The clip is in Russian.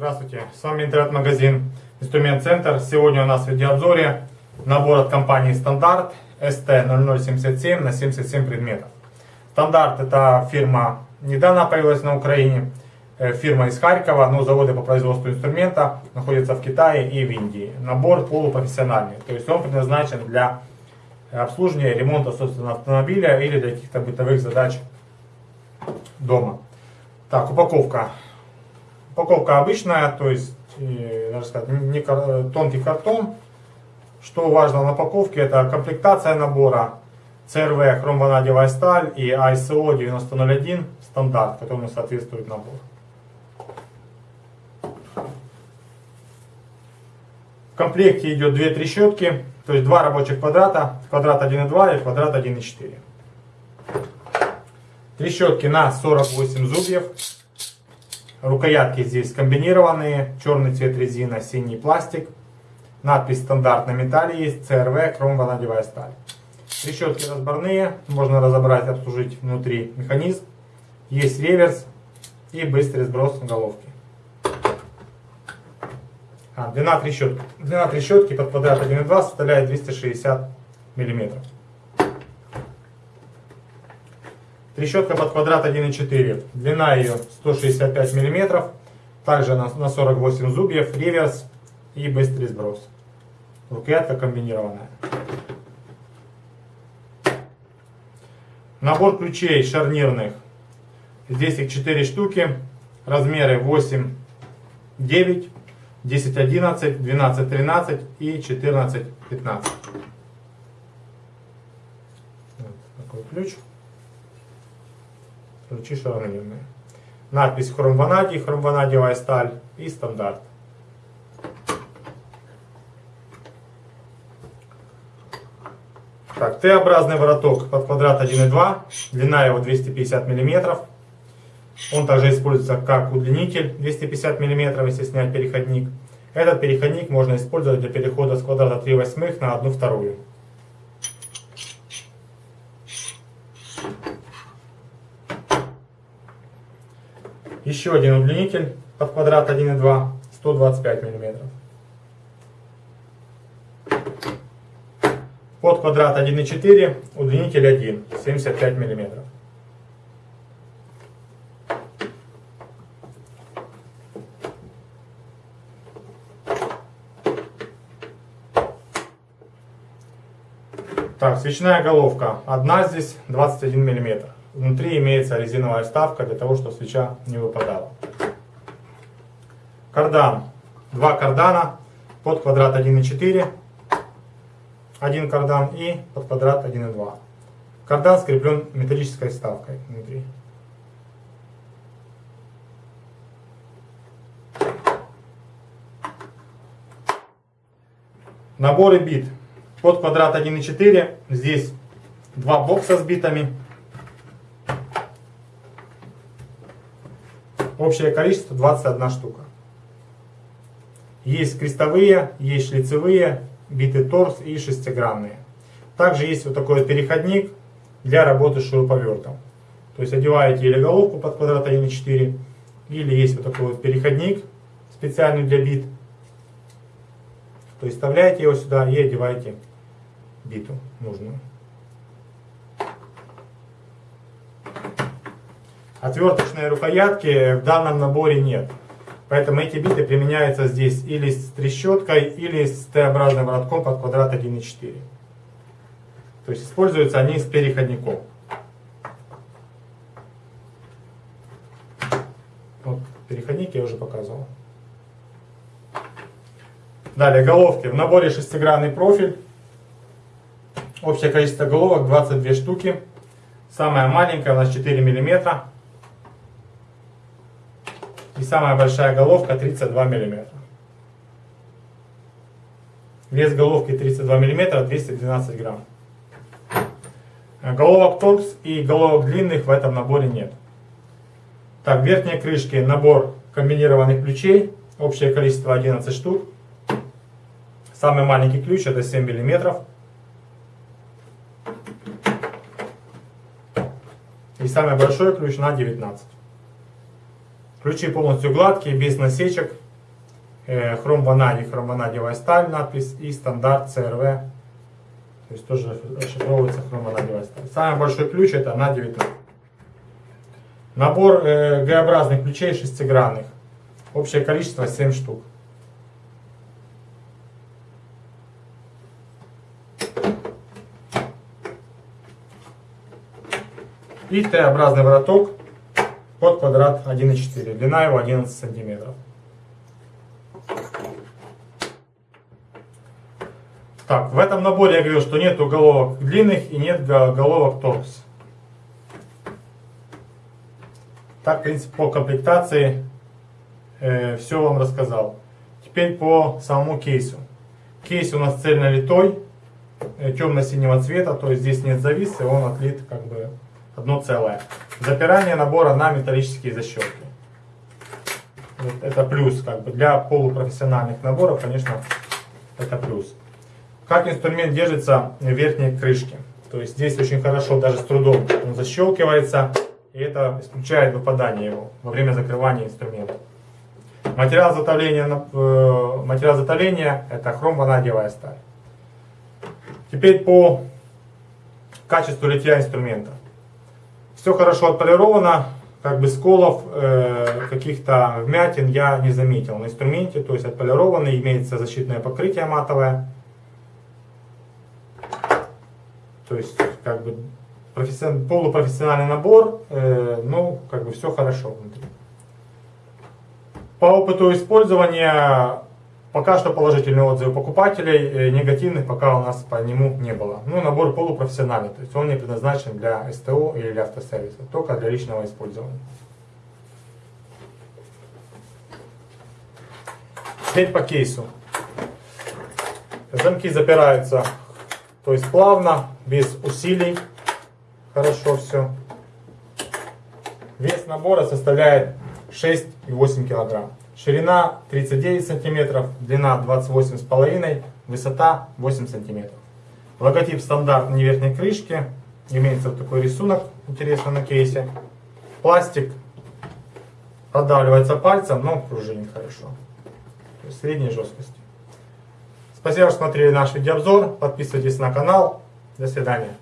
Здравствуйте, с вами интернет-магазин Инструмент Центр. Сегодня у нас в видеообзоре набор от компании Стандарт ST0077 на 77 предметов. Стандарт это фирма, недавно появилась на Украине, э, фирма из Харькова, но заводы по производству инструмента находятся в Китае и в Индии. Набор полупрофессиональный, то есть он предназначен для обслуживания и ремонта собственного автомобиля или для каких-то бытовых задач дома. Так, упаковка. Упаковка обычная, то есть, даже сказать, не тонкий картон. Что важно на упаковке, это комплектация набора, CRV хромванадевая сталь и ISO 9001 стандарт, которому соответствует набор. В комплекте идет две трещотки, то есть два рабочих квадрата, квадрат 1.2 и квадрат 1.4. Трещотки на 48 зубьев. Рукоятки здесь комбинированные, черный цвет резина, синий пластик. Надпись стандарт на металле есть, CRV, хромванадевая сталь. Трещотки разборные, можно разобрать, обслужить внутри механизм. Есть реверс и быстрый сброс головки. А, длина трещотки. Длина трещотки под квадрат 1,2 составляет 260 миллиметров. Трещотка под квадрат 1,4. Длина ее 165 мм. Также на, на 48 зубьев, реверс и быстрый сброс. Рукоятка комбинированная. Набор ключей шарнирных. Здесь их 4 штуки. Размеры 8, 9, 10, 11, 12, 13 и 14, 15. Вот такой ключ ключи шаронированные. Надпись хромванадий, хромванадиевая сталь и стандарт. Так, Т-образный вороток под квадрат 1,2, длина его 250 мм. Он также используется как удлинитель 250 мм, если снять переходник. Этот переходник можно использовать для перехода с квадрата 3 восьмых на 1 вторую. Еще один удлинитель под квадрат 1,2, 125 мм. Под квадрат 1,4, удлинитель 1, 75 мм. Так, свечная головка. Одна здесь 21 миллиметр. Внутри имеется резиновая вставка для того, чтобы свеча не выпадала. Кардан. Два кардана под квадрат 1,4. Один кардан и под квадрат 1,2. Кардан скреплен металлической вставкой внутри. Наборы бит. Под квадрат 1,4. Здесь два бокса с битами. Общее количество 21 штука. Есть крестовые, есть шлицевые, биты торс и шестигранные. Также есть вот такой вот переходник для работы с шуруповертом. То есть одеваете или головку под квадрат 1,4, или есть вот такой вот переходник специальный для бит. То есть вставляете его сюда и одеваете биту нужную. Отверточной рукоятки в данном наборе нет. Поэтому эти биты применяются здесь или с трещоткой, или с Т-образным воротком под квадрат 1,4. То есть используются они с переходником. Вот переходник я уже показывал. Далее головки. В наборе шестигранный профиль. Общее количество головок 22 штуки. Самая маленькая у нас 4 миллиметра. И самая большая головка 32 мм. Вес головки 32 мм, 212 грамм. Головок торкс и головок длинных в этом наборе нет. Так, в верхней крышке набор комбинированных ключей. Общее количество 11 штук. Самый маленький ключ это 7 мм. И самый большой ключ на 19 Ключи полностью гладкие, без насечек. э, хром ванадий, хром ванадиевая сталь, надпись и стандарт CRV. То есть тоже расшифровывается хром ванадиевая сталь. Самый большой ключ это на 9 Набор э, Г-образных ключей шестигранных. Общее количество 7 штук. И Т-образный вороток под квадрат 1,4. Длина его 11 сантиметров. Так, в этом наборе я говорил, что нет головок длинных и нет головок торкс. Так, в принципе, по комплектации э, все вам рассказал. Теперь по самому кейсу. Кейс у нас цельнолитой, э, темно-синего цвета, то есть здесь нет зависа, он отлит как бы одно целое. Запирание набора на металлические защелки. Вот это плюс, как бы для полупрофессиональных наборов, конечно, это плюс. Как инструмент держится в верхней крышке. То есть здесь очень хорошо, даже с трудом он защелкивается. И это исключает выпадание его во время закрывания инструмента. Материал затовления, э, материал затовления это хром-ванадиевая сталь. Теперь по качеству литья инструмента. Все хорошо отполировано, как бы сколов, э, каких-то вмятин я не заметил на инструменте, то есть отполированный, имеется защитное покрытие матовое. То есть, как бы, полупрофессиональный набор, э, ну, как бы все хорошо внутри. По опыту использования Пока что положительные отзывы покупателей, э, негативных пока у нас по нему не было. Ну, набор полупрофессиональный, то есть он не предназначен для СТО или для автосервиса, только для личного использования. Теперь по кейсу. Замки запираются, то есть плавно, без усилий. Хорошо все. Вес набора составляет 6,8 килограмм. Ширина 39 сантиметров, длина 28,5, высота 8 сантиметров. Логотип стандарт на верхней крышке. Имеется вот такой рисунок, интересно, на кейсе. Пластик продавливается пальцем, но пружинит хорошо. Средней жесткости. Спасибо, что смотрели наш видеообзор. Подписывайтесь на канал. До свидания.